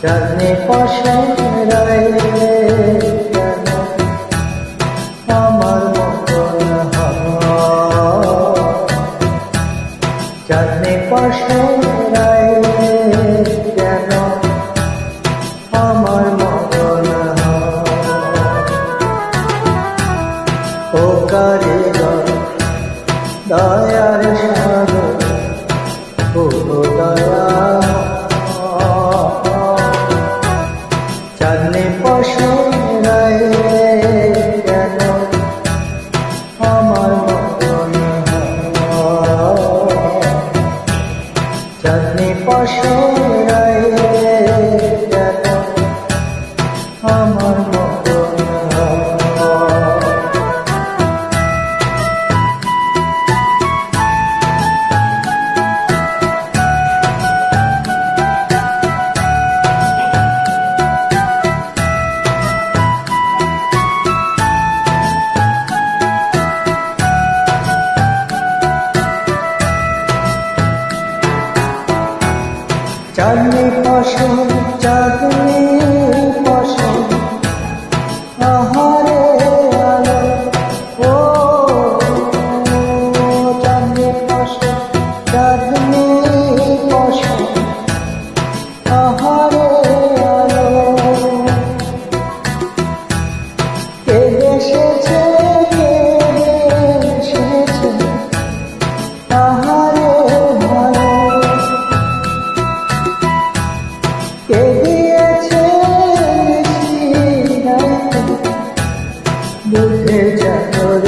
চরণে পাশে রয়ে আমার মতন চরণে পাশে রয়ে কেন আমার ko daya চাঁদনি ফসল চাঁদনি nature